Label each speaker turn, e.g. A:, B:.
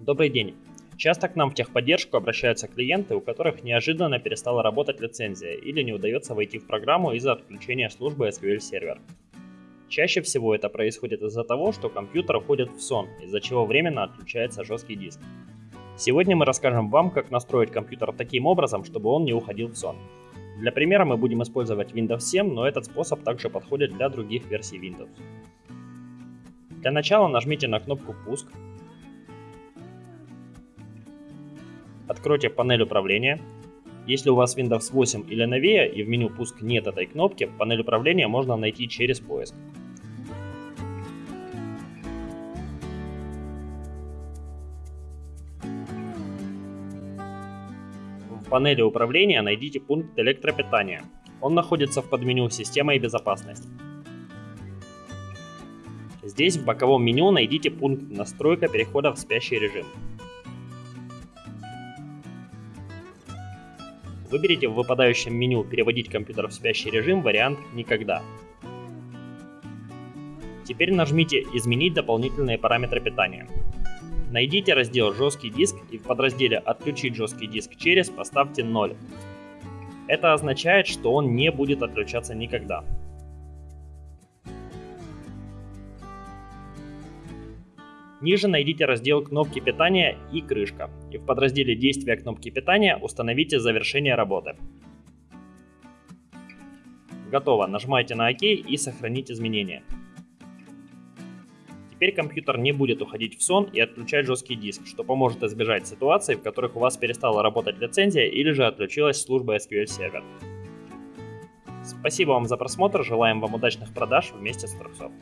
A: Добрый день. Часто к нам в техподдержку обращаются клиенты, у которых неожиданно перестала работать лицензия или не удается войти в программу из-за отключения службы SQL Server. Чаще всего это происходит из-за того, что компьютер уходит в сон, из-за чего временно отключается жесткий диск. Сегодня мы расскажем вам, как настроить компьютер таким образом, чтобы он не уходил в сон. Для примера мы будем использовать Windows 7, но этот способ также подходит для других версий Windows. Для начала нажмите на кнопку «Пуск», Откройте панель управления. Если у вас Windows 8 или новее и в меню «Пуск» нет этой кнопки, панель управления можно найти через поиск. В панели управления найдите пункт электропитания. Он находится в подменю «Система и безопасность». Здесь в боковом меню найдите пункт «Настройка перехода в спящий режим». Выберите в выпадающем меню «Переводить компьютер в спящий режим» вариант «Никогда». Теперь нажмите «Изменить дополнительные параметры питания». Найдите раздел «Жесткий диск» и в подразделе «Отключить жесткий диск через» поставьте 0. Это означает, что он не будет отключаться никогда. Ниже найдите раздел кнопки питания и крышка. И в подразделе действия кнопки питания установите завершение работы. Готово. Нажимайте на ОК и сохранить изменения. Теперь компьютер не будет уходить в сон и отключать жесткий диск, что поможет избежать ситуаций, в которых у вас перестала работать лицензия или же отключилась служба SQL Server. Спасибо вам за просмотр, желаем вам удачных продаж вместе с Труксофт.